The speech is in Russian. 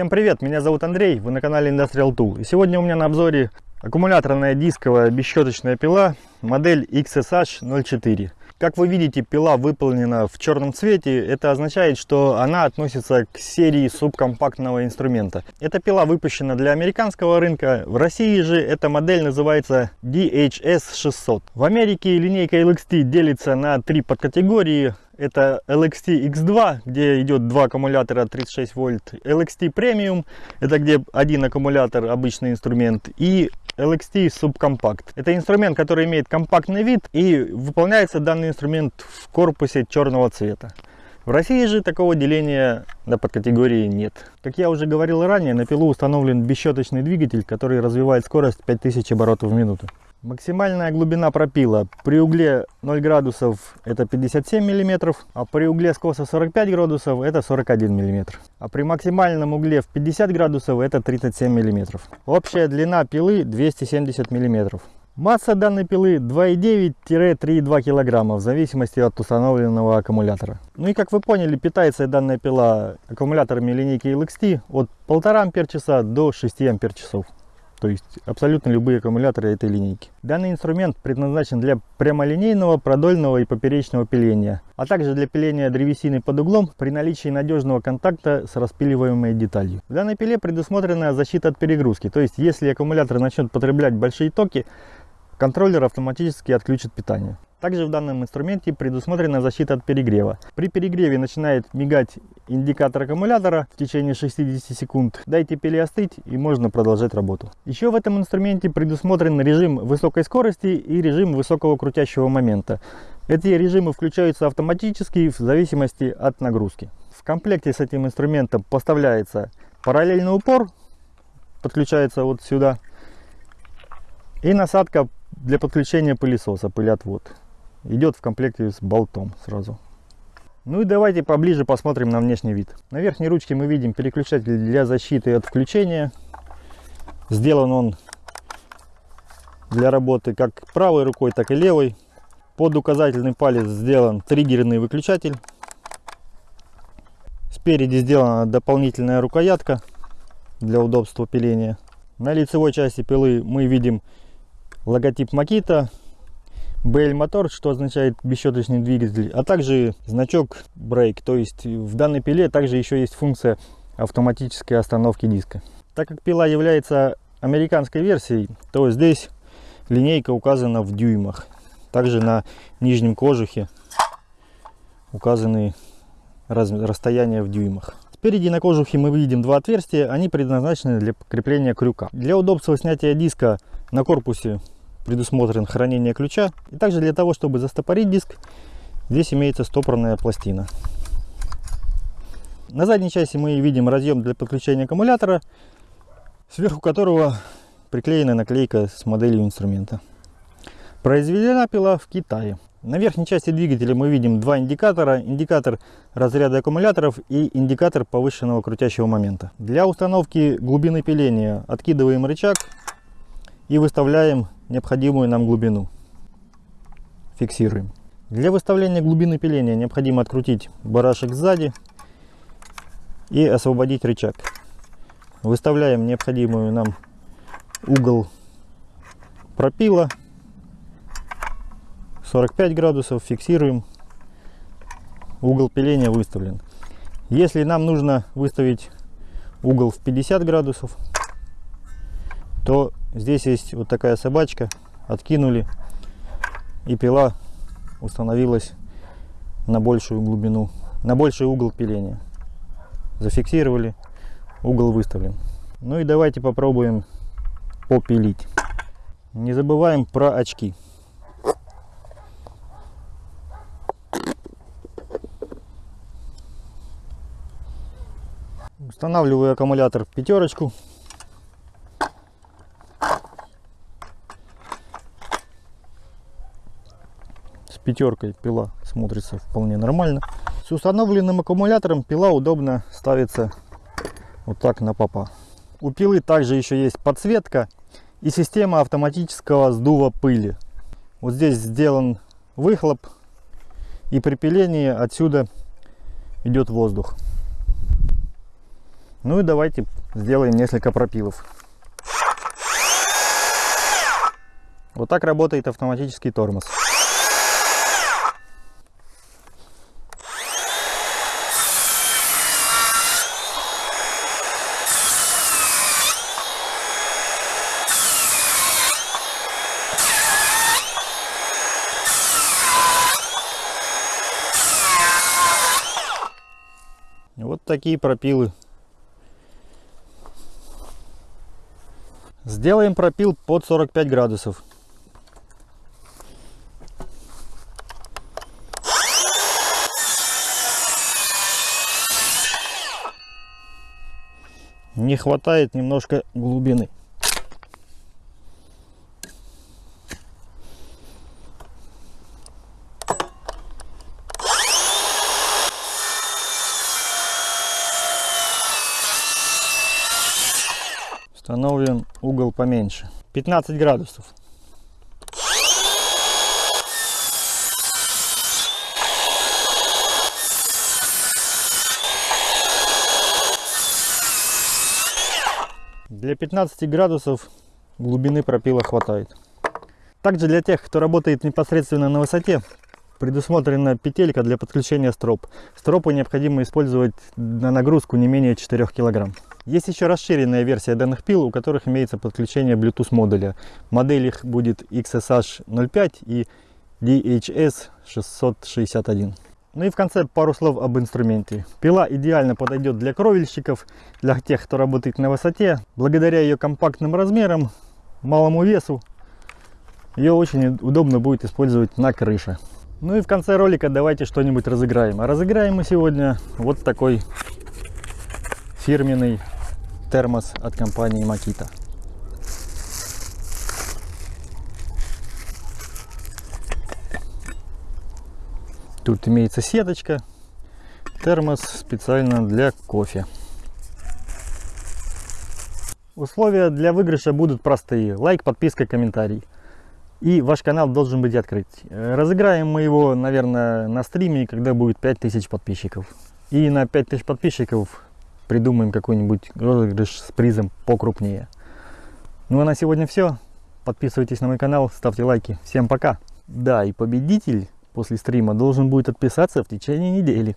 Всем привет, меня зовут Андрей, вы на канале Industrial Tool. И сегодня у меня на обзоре аккумуляторная дисковая бесщеточная пила модель XSH 04. Как вы видите, пила выполнена в черном цвете. Это означает, что она относится к серии субкомпактного инструмента. Эта пила выпущена для американского рынка. В России же эта модель называется DHS 600. В Америке линейка LXT делится на три подкатегории это LXT X2, где идет два аккумулятора 36 вольт, LXT Premium, это где один аккумулятор, обычный инструмент, и LXT Subcompact. Это инструмент, который имеет компактный вид и выполняется данный инструмент в корпусе черного цвета. В России же такого деления на подкатегории нет. Как я уже говорил ранее, на пилу установлен бесщеточный двигатель, который развивает скорость 5000 оборотов в минуту. Максимальная глубина пропила при угле 0 градусов это 57 миллиметров, а при угле скоса 45 градусов это 41 миллиметр. А при максимальном угле в 50 градусов это 37 миллиметров. Общая длина пилы 270 миллиметров. Масса данной пилы 2,9-3,2 килограмма в зависимости от установленного аккумулятора. Ну и как вы поняли, питается данная пила аккумуляторами линейки LXT от 1,5 ампер часа до 6 ампер часов то есть абсолютно любые аккумуляторы этой линейки. Данный инструмент предназначен для прямолинейного, продольного и поперечного пиления, а также для пиления древесины под углом при наличии надежного контакта с распиливаемой деталью. В данной пиле предусмотрена защита от перегрузки, то есть если аккумулятор начнет потреблять большие токи, контроллер автоматически отключит питание. Также в данном инструменте предусмотрена защита от перегрева. При перегреве начинает мигать индикатор аккумулятора в течение 60 секунд. Дайте пиле остыть и можно продолжать работу. Еще в этом инструменте предусмотрен режим высокой скорости и режим высокого крутящего момента. Эти режимы включаются автоматически в зависимости от нагрузки. В комплекте с этим инструментом поставляется параллельный упор, подключается вот сюда, и насадка для подключения пылесоса, пылеотвод идет в комплекте с болтом сразу. Ну и давайте поближе посмотрим на внешний вид. На верхней ручке мы видим переключатель для защиты от включения. Сделан он для работы как правой рукой, так и левой. Под указательный палец сделан триггерный выключатель. Спереди сделана дополнительная рукоятка для удобства пиления. На лицевой части пилы мы видим логотип Makita, BL мотор, что означает бесщеточный двигатель, а также значок Brake. То есть в данной пиле также еще есть функция автоматической остановки диска. Так как пила является американской версией, то здесь линейка указана в дюймах. Также на нижнем кожухе указаны расстояния в дюймах. Спереди на кожухе мы видим два отверстия, они предназначены для крепления крюка. Для удобства снятия диска на корпусе предусмотрен хранение ключа. И также для того, чтобы застопорить диск, здесь имеется стопорная пластина. На задней части мы видим разъем для подключения аккумулятора, сверху которого приклеена наклейка с моделью инструмента. Произведена пила в Китае. На верхней части двигателя мы видим два индикатора. Индикатор разряда аккумуляторов и индикатор повышенного крутящего момента. Для установки глубины пиления откидываем рычаг и выставляем необходимую нам глубину. Фиксируем. Для выставления глубины пиления необходимо открутить барашек сзади и освободить рычаг. Выставляем необходимую нам угол пропила 45 градусов, фиксируем. Угол пиления выставлен. Если нам нужно выставить угол в 50 градусов, то Здесь есть вот такая собачка. Откинули. И пила установилась на большую глубину, на больший угол пиления. Зафиксировали, угол выставлен. Ну и давайте попробуем попилить. Не забываем про очки. Устанавливаю аккумулятор в пятерочку. пятеркой пила смотрится вполне нормально. С установленным аккумулятором пила удобно ставится вот так на попа. У пилы также еще есть подсветка и система автоматического сдува пыли. Вот здесь сделан выхлоп и при пилении отсюда идет воздух. Ну и давайте сделаем несколько пропилов. Вот так работает автоматический тормоз. Вот такие пропилы. Сделаем пропил под 45 градусов. Не хватает немножко глубины. Установим угол поменьше. 15 градусов. Для 15 градусов глубины пропила хватает. Также для тех, кто работает непосредственно на высоте, предусмотрена петелька для подключения строп. Стропы необходимо использовать на нагрузку не менее 4 кг. Есть еще расширенная версия данных пил, у которых имеется подключение Bluetooth модуля. Модель их будет XSH05 и DHS661. Ну и в конце пару слов об инструменте. Пила идеально подойдет для кровельщиков, для тех, кто работает на высоте. Благодаря ее компактным размерам, малому весу, ее очень удобно будет использовать на крыше. Ну и в конце ролика давайте что-нибудь разыграем. А разыграем мы сегодня вот такой фирменный термос от компании Makita. Тут имеется сеточка, термос специально для кофе. Условия для выигрыша будут простые. Лайк, подписка, комментарий. И ваш канал должен быть открыт. Разыграем мы его, наверное, на стриме, когда будет 5000 подписчиков. И на 5000 подписчиков придумаем какой-нибудь розыгрыш с призом покрупнее. Ну а на сегодня все. Подписывайтесь на мой канал, ставьте лайки. Всем пока. Да, и победитель после стрима должен будет отписаться в течение недели.